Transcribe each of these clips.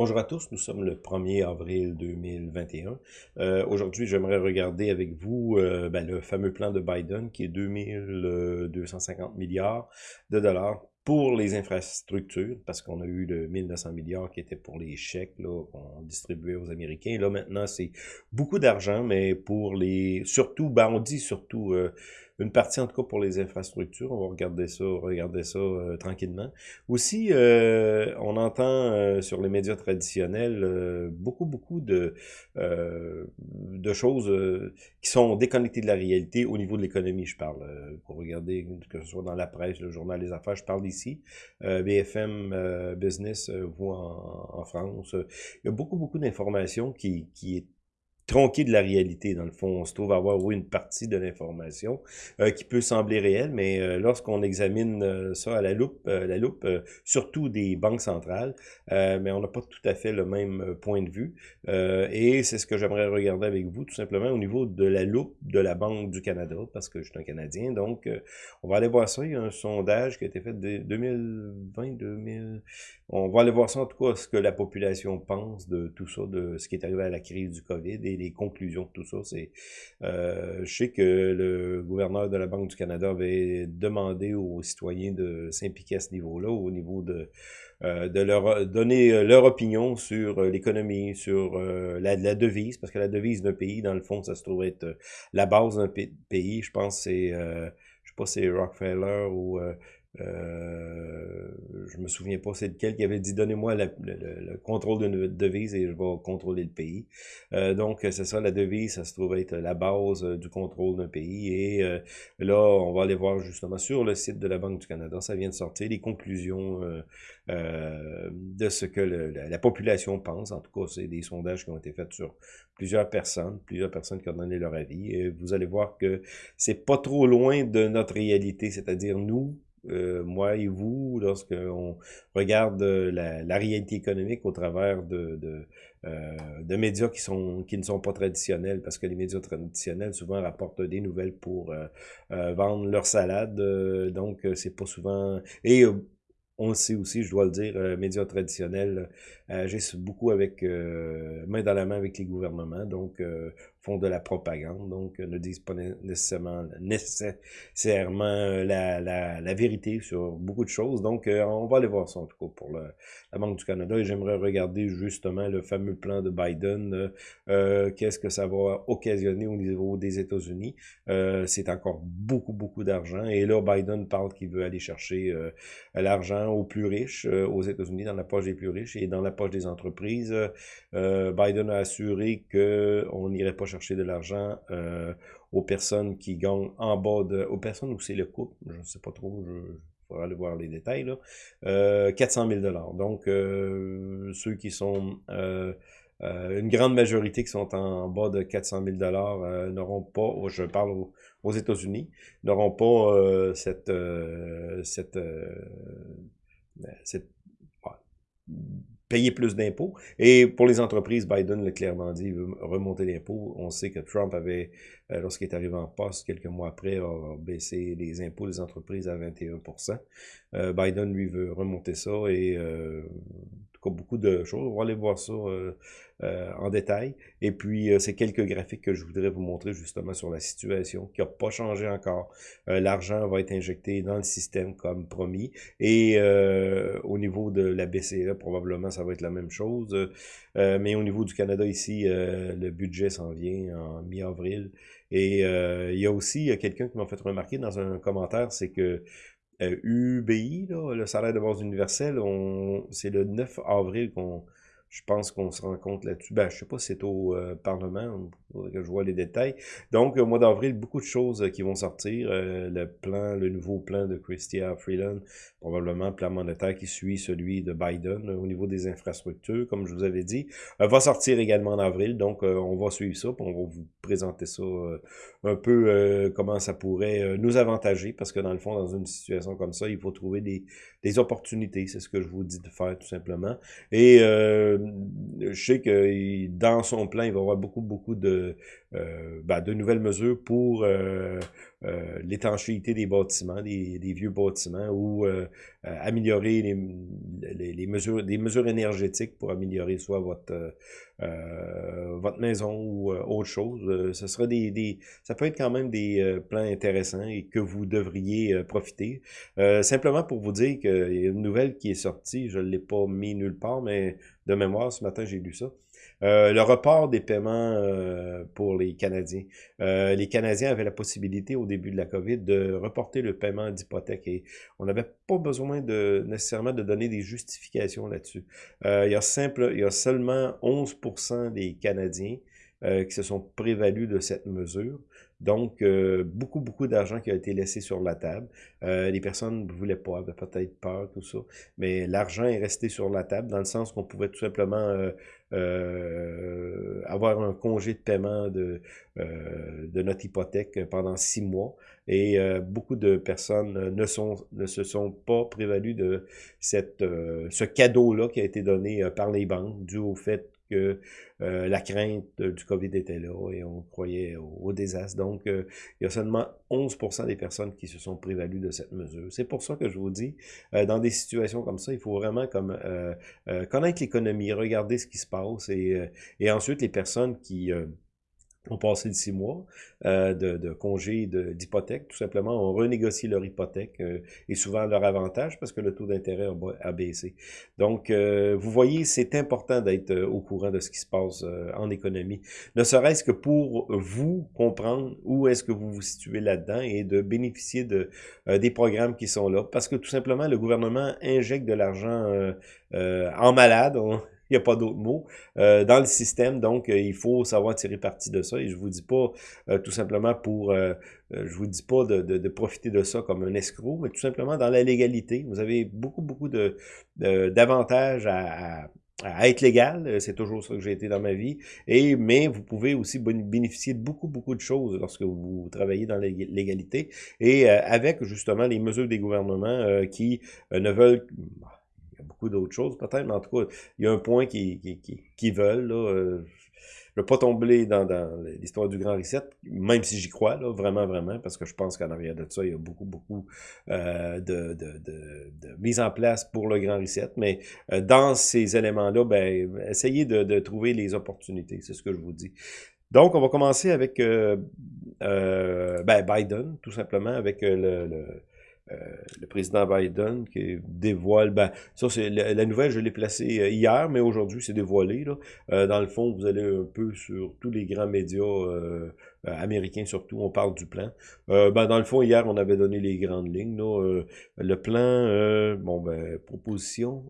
Bonjour à tous, nous sommes le 1er avril 2021. Euh, Aujourd'hui, j'aimerais regarder avec vous euh, ben, le fameux plan de Biden qui est 2250 milliards de dollars pour les infrastructures, parce qu'on a eu le 1900 milliards qui était pour les chèques qu'on distribuait aux Américains. Là, maintenant, c'est beaucoup d'argent, mais pour les... Surtout, ben, on dit surtout... Euh, une partie en tout cas pour les infrastructures. On va regarder ça, regarder ça euh, tranquillement. Aussi, euh, on entend euh, sur les médias traditionnels beaucoup, beaucoup de, de choses qui sont déconnectées de la réalité au niveau de l'économie, je parle. pour regarder, que ce soit dans la presse, le journal Les Affaires, je parle ici. BFM Business, vous en, en, France. Il y a beaucoup, beaucoup d'informations qui, qui est tronqué de la réalité, dans le fond. On se trouve avoir oui, une partie de l'information euh, qui peut sembler réelle, mais euh, lorsqu'on examine euh, ça à la loupe, la loupe surtout des banques centrales, mais on n'a pas tout à fait le même point de vue. et c'est ce que j'aimerais regarder avec vous, tout simplement, au niveau de la loupe de la Banque du Canada, parce que je suis un Canadien. Donc, on va aller voir ça. Il y a un sondage qui a été fait de 2020, 2000... On va aller voir ça, en tout cas, ce que la population pense de tout ça, de ce qui est arrivé à la crise du COVID les conclusions de tout ça. C'est, euh, je sais que le gouverneur de la Banque du Canada avait demandé aux citoyens de s'impliquer à ce niveau-là, au niveau de euh, de leur donner euh, leur opinion sur l'économie, sur la, la, devise, parce que la devise d'un pays, dans le fond, ça se trouve être la base d'un pays. Je pense c'est, je sais pas, c'est Rockefeller ou euh, je me souviens pas c'est lequel qui avait dit donnez-moi le, contrôle de devise et je vais contrôler le pays. Euh, donc c'est ça la devise, ça se trouve être la base euh, du contrôle d'un pays et euh, là on va aller voir justement sur le site de la Banque du Canada, ça vient de sortir les conclusions de ce que la, population pense. En tout cas c'est des sondages qui ont été faits sur plusieurs personnes, plusieurs personnes qui ont donné leur avis et vous allez voir que c'est pas trop loin de notre réalité, c'est-à-dire nous euh, moi et vous, lorsqu'on regarde euh, la, réalité économique au travers de, de, euh, de, médias qui sont qui ne sont pas traditionnels, parce que les médias traditionnels souvent rapportent des nouvelles pour vendre leur salade, donc c'est pas souvent... Et on le sait aussi, je dois le dire, euh, médias traditionnels euh, agissent beaucoup avec euh, main dans la main avec les gouvernements, donc euh, font de la propagande, donc ne disent pas nécessairement, nécessairement la, la, la, vérité sur beaucoup de choses. Donc, on va aller voir ça en tout cas pour la Banque du Canada et j'aimerais regarder justement le fameux plan de Biden. Qu'est-ce que ça va occasionner au niveau des États-Unis? C'est encore beaucoup, beaucoup d'argent. Et là, Biden parle qu'il veut aller chercher l'argent aux plus riches euh, aux États-Unis, dans la poche des plus riches et dans la poche des entreprises. Euh, Biden a assuré qu'on n'irait pas chercher de l'argent euh, aux personnes qui gagnent en bas de... aux personnes où c'est le couple, je ne sais pas trop, je, faudra aller voir les détails, là, euh, 400 000 Donc, euh, ceux qui sont... Euh, une grande majorité qui sont en bas de 400 000 dollars n'auront pas, je parle aux, États-Unis, n'auront pas cette, cette payer plus d'impôts. Et pour les entreprises, Biden l'a clairement dit, il veut remonter l'impôt. On sait que Trump avait, euh, lorsqu'il est arrivé en poste, quelques mois après, a baissé les impôts des entreprises à 21% euh, Biden, lui, veut remonter ça et euh, beaucoup de choses. On va aller voir ça euh, euh, en détail. Et puis, euh, c'est quelques graphiques que je voudrais vous montrer justement sur la situation qui n'a pas changé encore. L'argent va être injecté dans le système comme promis. Et au niveau de la BCE, probablement, ça va être la même chose. mais au niveau du Canada ici, le budget s'en vient en mi-avril. Et il y a aussi quelqu'un qui m'a fait remarquer dans un commentaire, c'est que UBI, là, le salaire de base universel, c'est le 9 avril qu'on je pense qu'on se rend compte là-dessus. Ben, je sais pas si c'est au euh, Parlement, que je vois les détails. Donc, au mois d'avril, beaucoup de choses euh, qui vont sortir. Euh, le plan, le nouveau plan de Christia Freeland, probablement plan monétaire qui suit celui de Biden au niveau des infrastructures, comme je vous avais dit, va sortir également en avril. Donc, on va suivre ça, on va vous présenter ça un peu comment ça pourrait nous avantager, parce que dans le fond, dans une situation comme ça, il faut trouver des, des opportunités. C'est ce que je vous dis de faire, tout simplement. Et je sais que dans son plan, il va y avoir beaucoup, beaucoup de, ben, de nouvelles mesures pour l'étanchéité des bâtiments, des, vieux bâtiments, ou améliorer les, mesures, des mesures énergétiques pour améliorer soit votre votre maison ou autre chose. ce sera des, des, ça peut être quand même des plans intéressants et que vous devriez profiter. simplement pour vous dire qu'il y a une nouvelle qui est sortie, je ne l'ai pas mis nulle part, mais de mémoire, ce matin, j'ai lu ça. Euh, le report des paiements euh, pour les Canadiens. Euh, les Canadiens avaient la possibilité au début de la COVID de reporter le paiement d'hypothèque et on n'avait pas besoin de nécessairement de donner des justifications là-dessus. il, y a simple, il y a seulement 11% des Canadiens qui se sont prévalus de cette mesure. Donc, euh, beaucoup, beaucoup d'argent qui a été laissé sur la table. Euh, les personnes ne voulaient pas, avaient peut-être peur, tout ça. Mais l'argent est resté sur la table dans le sens qu'on pouvait tout simplement euh, avoir un congé de paiement de, de notre hypothèque pendant six mois. Et beaucoup de personnes ne, sont, ne se sont pas prévalues de cette, ce cadeau-là qui a été donné par les banques dû au fait que euh, la crainte du COVID était là et on croyait au, désastre. Donc, euh, il y a seulement 11 des personnes qui se sont prévalues de cette mesure. C'est pour ça que je vous dis, euh, dans des situations comme ça, il faut vraiment comme connaître l'économie, regarder ce qui se passe et, et ensuite les personnes qui ont passé de six mois euh, de, de congé d'hypothèque. Tout simplement, on renégocie leur hypothèque euh, et souvent leur avantage parce que le taux d'intérêt a, baissé. Donc, euh, vous voyez, c'est important d'être au courant de ce qui se passe en économie. Ne serait-ce que pour vous comprendre où est-ce que vous vous situez là-dedans et de bénéficier de des programmes qui sont là. Parce que tout simplement, le gouvernement injecte de l'argent en malade. Il n'y a pas d'autre mot euh, dans le système. Donc, euh, il faut savoir tirer parti de ça. Et je vous dis pas euh, tout simplement pour, je vous dis pas de, de, profiter de ça comme un escroc, mais tout simplement dans la légalité. Vous avez beaucoup, beaucoup de d'avantages à, à, être légal. C'est toujours ça que j'ai été dans ma vie. Et mais vous pouvez aussi bénéficier de beaucoup, beaucoup de choses lorsque vous travaillez dans légalité. Et avec justement les mesures des gouvernements qui ne veulent beaucoup d'autres choses peut-être, mais en tout cas, il y a un point qui, qui, qui, qui veulent. Là, euh, je ne pas tomber dans, l'histoire du Grand Reset, même si j'y crois, là, vraiment, vraiment, parce que je pense qu'en arrière de ça, il y a beaucoup, beaucoup euh, de, de, de, mise en place pour le Grand Reset. Mais euh, dans ces éléments-là, ben, essayez de, trouver les opportunités, c'est ce que je vous dis. Donc, on va commencer avec ben, Biden, tout simplement, avec le euh, le président Biden qui dévoile, ben, ça c'est la, nouvelle, je l'ai placée euh, hier, mais aujourd'hui c'est dévoilé. Là. Euh, dans le fond, vous allez un peu sur tous les grands médias américains surtout, on parle du plan. ben, dans le fond, hier, on avait donné les grandes lignes. Là, le plan, bon ben, proposition,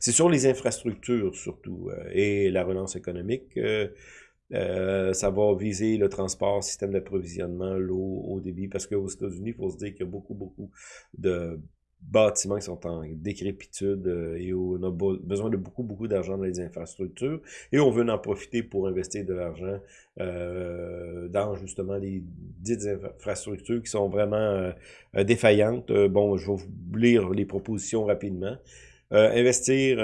c'est sur les infrastructures surtout et la relance économique. Euh, ça va viser le transport, système d'approvisionnement, l'eau, au débit, parce qu'aux États-Unis, il faut se dire qu'il y a beaucoup, beaucoup de bâtiments qui sont en décrépitude euh, et on a besoin de beaucoup, beaucoup d'argent dans les infrastructures et on veut en profiter pour investir de l'argent euh, dans justement les dites infrastructures qui sont vraiment défaillantes. bon, je vais vous lire les propositions rapidement. investir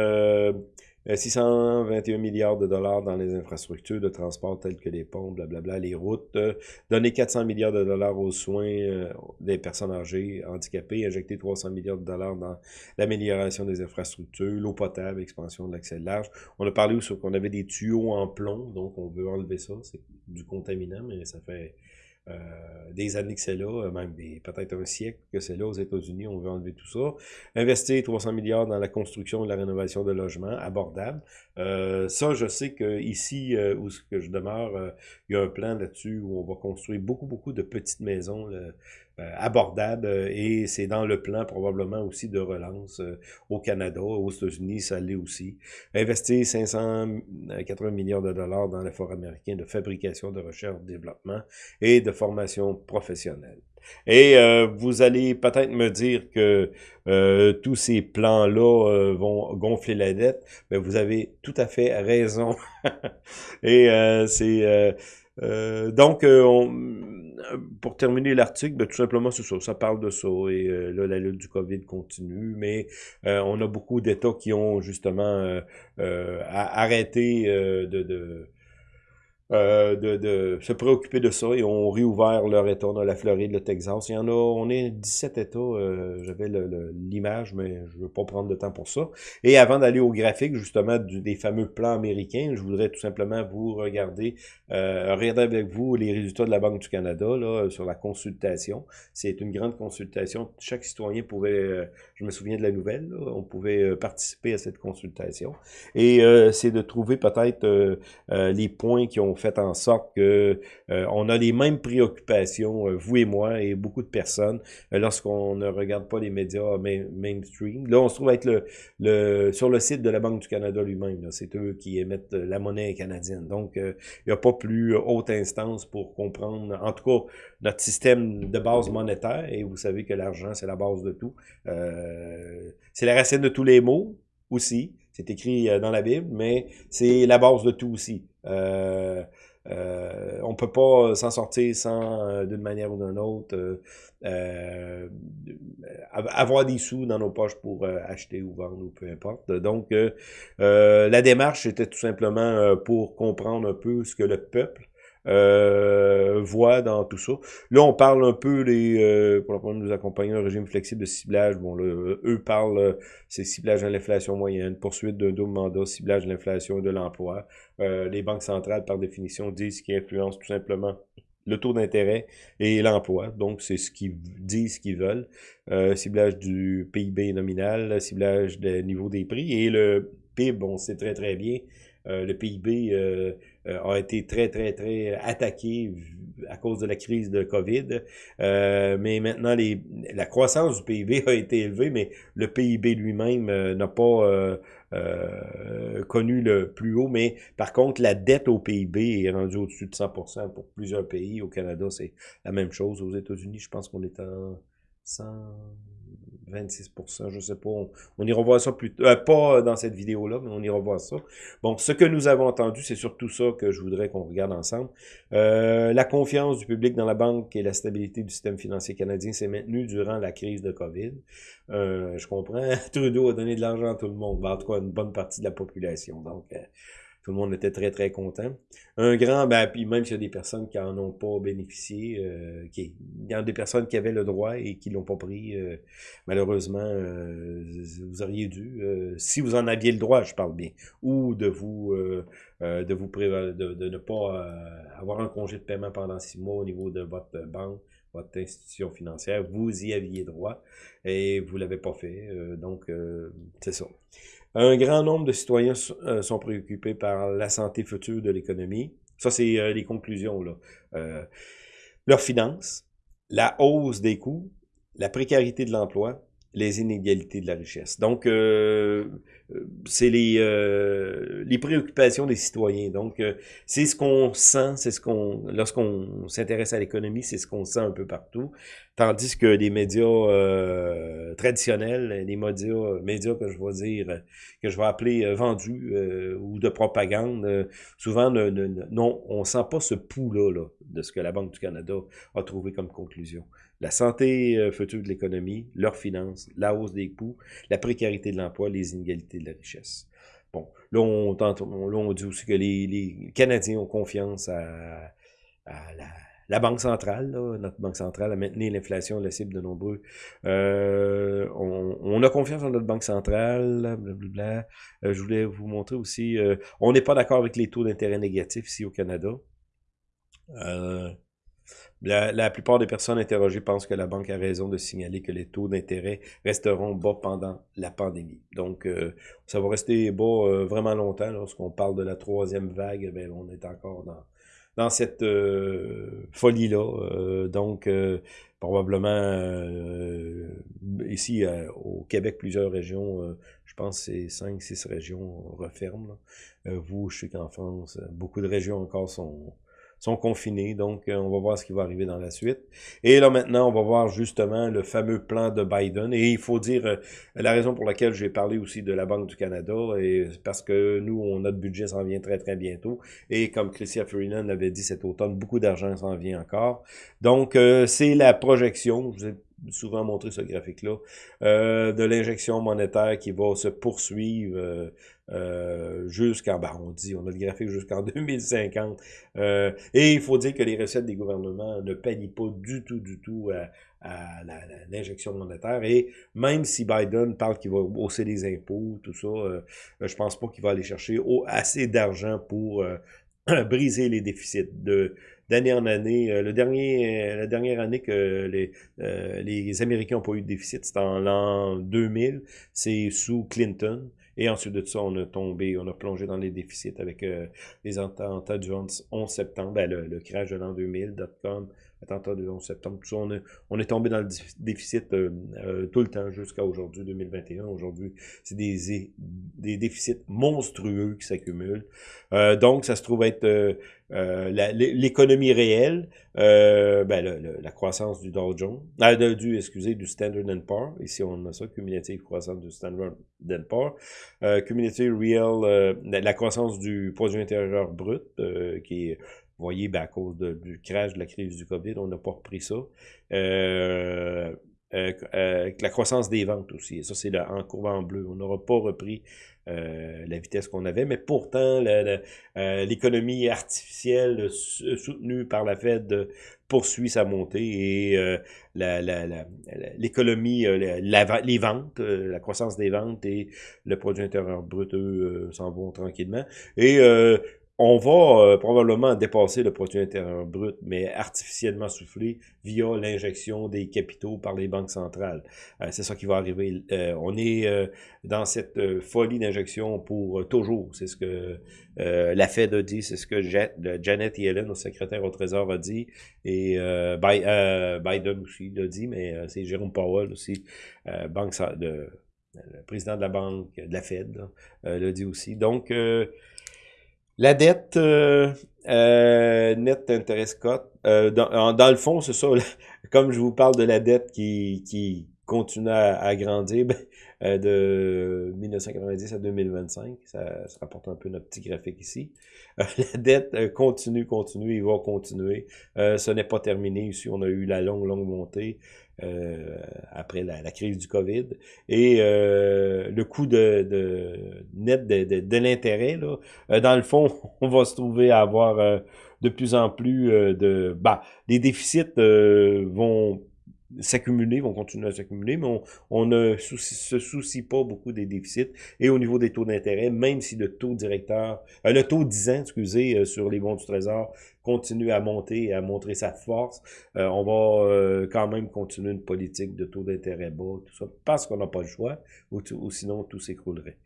621 euh, milliards de dollars dans les infrastructures de transport telles que les ponts, blablabla, les routes, euh, donner 400 milliards de dollars aux soins euh, des personnes âgées, handicapées, injecter 300 milliards de dollars dans l'amélioration des infrastructures, l'eau potable, expansion de l'accès large. On a parlé aussi qu'on avait des tuyaux en plomb, donc on veut enlever ça, c'est du contaminant, mais ça fait euh, des années que c'est là, euh, même peut-être un siècle que c'est là aux États-Unis, on veut enlever tout ça. Investir 300 milliards dans la construction et la rénovation de logements abordables. Euh, ça, je sais que ici où que je demeure, il y a un plan là-dessus où on va construire beaucoup, beaucoup de petites maisons. Euh, abordable euh, et c'est dans le plan probablement aussi de relance euh, au Canada, aux États-Unis, ça l'est aussi. Investir 580 milliards de dollars dans l'effort américain de fabrication, de recherche, de développement et de formation professionnelle. Et vous allez peut-être me dire que tous ces plans-là vont gonfler la dette, mais vous avez tout à fait raison. et c'est donc on, pour terminer l'article, ben, tout simplement, c'est ça. Ça parle de ça. Et euh, là, la lutte du COVID continue. Mais euh, on a beaucoup d'États qui ont justement euh, arrêté de, de euh, de, de, se préoccuper de ça et ont réouvert leur État. A la Floride, le Texas. Il y en a, on est 17 États. Euh, J'avais l'image, mais je veux pas prendre de temps pour ça. Et avant d'aller au graphique, justement, du, des fameux plans américains, je voudrais tout simplement vous regarder, euh, regarder avec vous les résultats de la Banque du Canada là, sur la consultation. C'est une grande consultation. Chaque citoyen pouvait, euh, je me souviens de la nouvelle, là, on pouvait euh, participer à cette consultation. Et c'est de trouver peut-être les points qui ont fait en sorte que euh, on a les mêmes préoccupations, euh, vous et moi, et beaucoup de personnes, euh, lorsqu'on ne regarde pas les médias mainstream. Là, on se trouve être le, sur le site de la Banque du Canada lui-même. C'est eux qui émettent la monnaie canadienne. Donc, il n'y a pas plus haute instance pour comprendre, en tout cas, notre système de base monétaire. Et vous savez que l'argent, c'est la base de tout. c'est la racine de tous les mots aussi. C'est écrit dans la Bible, mais c'est la base de tout aussi. Euh, euh, on peut pas s'en sortir sans, euh, d'une manière ou d'une autre, euh, euh avoir des sous dans nos poches pour acheter ou vendre ou peu importe. Donc, la démarche était tout simplement pour comprendre un peu ce que le peuple euh, voit dans tout ça. Là, on parle un peu les euh, pour première nous accompagner un régime flexible de ciblage. Bon, là, eux parlent, euh, c'est ciblage de l'inflation moyenne, poursuite d'un double mandat, ciblage de l'inflation et de l'emploi. Euh, les banques centrales, par définition, disent qu'ils influencent tout simplement le taux d'intérêt et l'emploi. Donc, c'est ce qu'ils disent, ce qu'ils veulent. Euh, ciblage du PIB nominal, ciblage des niveau des prix et le PIB, on sait très très bien, le PIB a été très, très, très attaqué à cause de la crise de COVID. mais maintenant, les, la croissance du PIB a été élevée, mais le PIB lui-même n'a pas connu le plus haut. Mais par contre, la dette au PIB est rendue au-dessus de 100% pour plusieurs pays. Au Canada, c'est la même chose. Aux États-Unis, je pense qu'on est en 100... 26% je sais pas. On, ira voir ça plus euh, pas dans cette vidéo-là, mais on ira voir ça. Bon, ce que nous avons entendu, c'est surtout ça que je voudrais qu'on regarde ensemble. Euh, la confiance du public dans la banque et la stabilité du système financier canadien s'est maintenue durant la crise de COVID. Euh, je comprends, Trudeau a donné de l'argent à tout le monde, en tout cas une bonne partie de la population. Donc, euh, tout le monde était très, très content. Un grand, ben, puis même s'il y a des personnes qui en ont pas bénéficié, euh, qui, il y a des personnes qui avaient le droit et qui l'ont pas pris, euh, malheureusement, euh, vous auriez dû, si vous en aviez le droit, je parle bien, ou de vous, de vous de, de, ne pas avoir un congé de paiement pendant six mois au niveau de votre banque, votre institution financière, vous y aviez droit et vous l'avez pas fait. donc, c'est ça. Un grand nombre de citoyens euh, sont préoccupés par la santé future de l'économie. Ça, c'est euh, les conclusions. là. Euh, leurs finances, la hausse des coûts, la précarité de l'emploi, les inégalités de la richesse. Donc, euh, c'est les, euh, les préoccupations des citoyens. Donc, euh, c'est ce qu'on sent, c'est ce qu'on, lorsqu'on s'intéresse à l'économie, c'est ce qu'on sent un peu partout. Tandis que les médias traditionnels, les médias, que je vais dire, que je vais appeler vendus ou de propagande, souvent, non, on sent pas ce pouls-là là, de ce que la Banque du Canada a trouvé comme conclusion la santé euh, future de l'économie, leurs finances, la hausse des coûts, la précarité de l'emploi, les inégalités de la richesse. Bon, là, on, tente, là, on dit aussi que les, Canadiens ont confiance à, la, Banque centrale, notre Banque centrale, à maintenir l'inflation, la cible de nombreux. Euh, on, a confiance en notre Banque centrale, blablabla. Euh, je voulais vous montrer aussi, on n'est pas d'accord avec les taux d'intérêt négatifs ici au Canada. Euh, la, plupart des personnes interrogées pensent que la banque a raison de signaler que les taux d'intérêt resteront bas pendant la pandémie. Donc, euh, ça va rester bas euh, vraiment longtemps. Lorsqu'on parle de la troisième vague, ben, on est encore dans, dans cette folie-là. donc, probablement, ici au Québec, plusieurs régions, je pense que c'est cinq, six régions referment. vous, je sais qu'en France, beaucoup de régions encore sont sont confinés. Donc, euh, on va voir ce qui va arriver dans la suite. Et là, maintenant, on va voir justement le fameux plan de Biden. Et il faut dire, euh, la raison pour laquelle j'ai parlé aussi de la Banque du Canada, et parce que nous, on, notre budget s'en vient très, très bientôt. Et comme Christian Freeland l'avait dit cet automne, beaucoup d'argent s'en vient encore. Donc, euh, c'est la projection. Souvent montré ce graphique-là, euh, de l'injection monétaire qui va se poursuivre euh, euh jusqu'en, ben on dit, on a le graphique jusqu'en 2050. Euh, et il faut dire que les recettes des gouvernements ne pallient pas du tout, du tout à, l'injection monétaire. Et même si Biden parle qu'il va hausser les impôts, tout ça, euh, je pense pas qu'il va aller chercher assez d'argent pour briser les déficits. De d'année en année, euh, le dernier, la dernière année que les, les Américains n'ont pas eu de déficit, c'était en l'an 2000, c'est sous Clinton. Et ensuite de ça, on a tombé, on a plongé dans les déficits avec les attentats du 11 septembre, ben, le, le crash de l'an 2000, dot-com, attentat du 11 septembre, tout ça, on, est, tombé dans le déficit euh, euh, tout le temps jusqu'à aujourd'hui, 2021. Aujourd'hui, c'est des, déficits monstrueux qui s'accumulent. Euh, donc, ça se trouve être l'économie réelle, ben, la croissance du Dow Jones, du, excusez, du Standard Poor's. Ici, on a ça, cumulative croissance du Standard Poor's. cumulative real, la croissance du produit intérieur brut, qui est voyez, ben, à cause du crash de la crise du COVID, on n'a pas repris ça. Euh, euh, euh, la croissance des ventes aussi. ça, c'est en courbe en bleu. On n'aura pas repris la vitesse qu'on avait, mais pourtant, l'économie artificielle soutenue par la Fed poursuit sa montée et l'économie, les ventes, la croissance des ventes et le produit intérieur brut, eux, s'en vont tranquillement. Et on va euh, probablement dépasser le produit intérieur brut, mais artificiellement soufflé via l'injection des capitaux par les banques centrales. Euh, c'est ça qui va arriver. Euh, on est dans cette folie d'injection pour toujours. C'est ce que la Fed a dit, c'est ce que Janet Yellen, notre secrétaire au Trésor, a dit, et Biden aussi l'a dit, mais c'est Jérôme Powell aussi, président de la banque, de la Fed, l'a dit aussi. Donc, la dette euh, euh, net interest cote, euh, dans, dans, le fond, c'est ça, comme je vous parle de la dette qui, qui continue à, grandir, ben, euh, de 1990 à 2025, ça, ça rapporte un peu notre petit graphique ici. la dette continue, continue, il va continuer. ce n'est pas terminé ici, on a eu la longue, longue montée. Euh, après la, crise du COVID. Et euh, le coût de, de net de, de, de l'intérêt, euh, dans le fond, on va se trouver à avoir de plus en plus de... Bah, les déficits vont s'accumuler, vont continuer à s'accumuler, mais on, on ne se soucie pas beaucoup des déficits. Et au niveau des taux d'intérêt, même si le taux directeur, euh, le taux 10 ans, excusez, euh, sur les bons du Trésor continue à monter et à montrer sa force, euh, on va quand même continuer une politique de taux d'intérêt bas, tout ça, parce qu'on n'a pas le choix, ou, ou sinon tout s'écroulerait.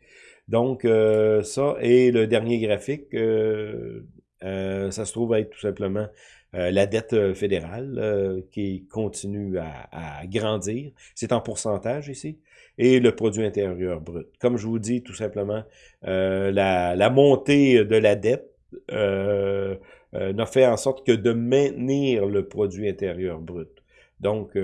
Donc, ça, et le dernier graphique, ça se trouve être tout simplement euh, la dette euh, fédérale euh, qui continue à, grandir. C'est en pourcentage ici. Et le produit intérieur brut. Comme je vous dis, tout simplement, la, la, montée de la dette n'a fait en sorte que de maintenir le produit intérieur brut. Donc,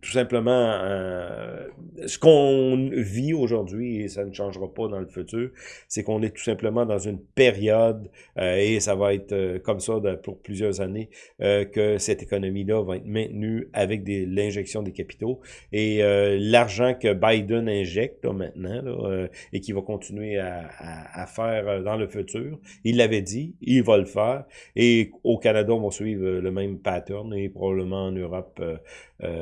tout simplement, euh, ce qu'on vit aujourd'hui, et ça ne changera pas dans le futur, c'est qu'on est tout simplement dans une période, euh, et ça va être euh, comme ça pour plusieurs années, que cette économie-là va être maintenue avec l'injection des capitaux. Et l'argent que Biden injecte maintenant, là, et qui va continuer à, à, à, faire dans le futur, il l'avait dit, il va le faire. Et au Canada, on va suivre le même pattern, et probablement en Europe,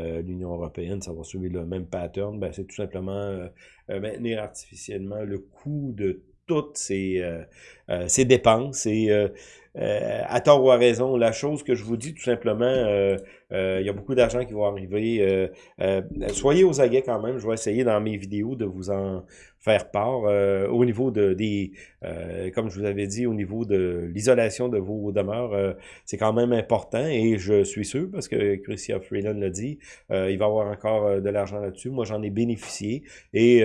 euh, l'Union européenne, ça va suivre le même pattern, ben, c'est tout simplement euh, euh, maintenir artificiellement le coût de toutes ces, ces dépenses et à tort ou à raison, la chose que je vous dis tout simplement, il y a beaucoup d'argent qui va arriver. soyez aux aguets quand même, je vais essayer dans mes vidéos de vous en faire part euh, au niveau de des euh, comme je vous avais dit au niveau de l'isolation de vos demeures euh, c'est quand même important et je suis sûr parce que Christian Freeland l'a dit il va avoir encore de l'argent là-dessus moi j'en ai bénéficié et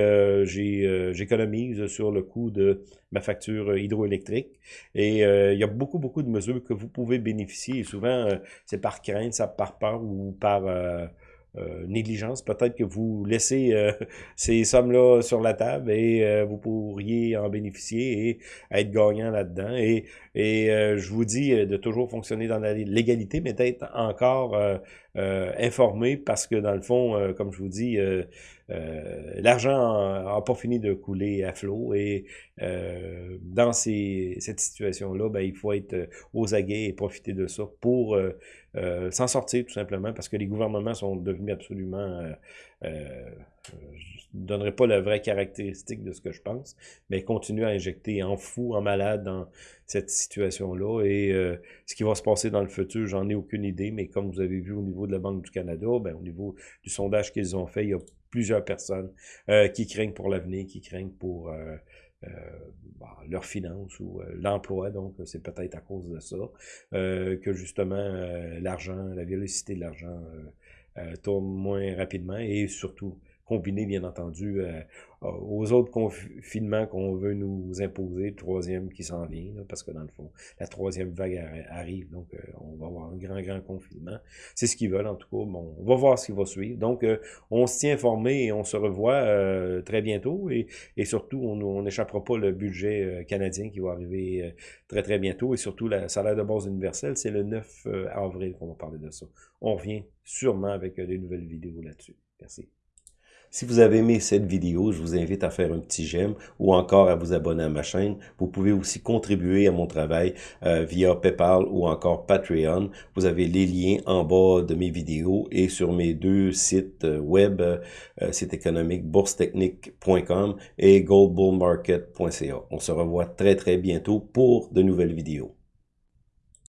j'économise sur le coût de ma facture hydroélectrique et il y a beaucoup beaucoup de mesures que vous pouvez bénéficier et souvent c'est par crainte ça par peur ou par euh, négligence. Peut-être que vous laissez euh, ces sommes-là sur la table et euh, vous pourriez en bénéficier et être gagnant là-dedans. Et, et je vous dis de toujours fonctionner dans légalité, mais d'être encore informé parce que dans le fond, comme je vous dis, l'argent n'a pas fini de couler à flot et dans ces, cette situation-là, ben, il faut être aux aguets et profiter de ça pour euh, s'en sortir tout simplement parce que les gouvernements sont devenus absolument... Euh, euh, je ne donnerai pas la vraie caractéristique de ce que je pense, mais continuent à injecter en fou, en malade dans cette situation-là. Et euh, ce qui va se passer dans le futur, j'en ai aucune idée, mais comme vous avez vu au niveau de la Banque du Canada, ben, au niveau du sondage qu'ils ont fait, il y a plusieurs personnes euh, qui craignent pour l'avenir, qui craignent pour... Euh, euh, bah, leurs finances ou euh, l'emploi, donc c'est peut-être à cause de ça, euh, que justement l'argent, la vélocité de l'argent tourne moins rapidement et surtout combiné, bien entendu, euh, aux autres confinements qu'on veut nous imposer, le troisième qui s'en vient, parce que dans le fond, la troisième vague arrive, donc euh, on va avoir un grand, grand confinement. C'est ce qu'ils veulent, en tout cas. Bon, on va voir ce qui va suivre. Donc, euh, on se tient informé et on se revoit très bientôt, et, et surtout, on n'échappera pas le budget canadien qui va arriver très, très bientôt, et surtout, la salaire de base universelle, c'est le 9 avril qu'on va parler de ça. On revient sûrement avec des nouvelles vidéos là-dessus. Merci. Si vous avez aimé cette vidéo, je vous invite à faire un petit j'aime ou encore à vous abonner à ma chaîne. Vous pouvez aussi contribuer à mon travail euh, via PayPal ou encore Patreon. Vous avez les liens en bas de mes vidéos et sur mes deux sites euh, web, euh, site économique boursetechnique.com et goldbullmarket.ca. On se revoit très très bientôt pour de nouvelles vidéos.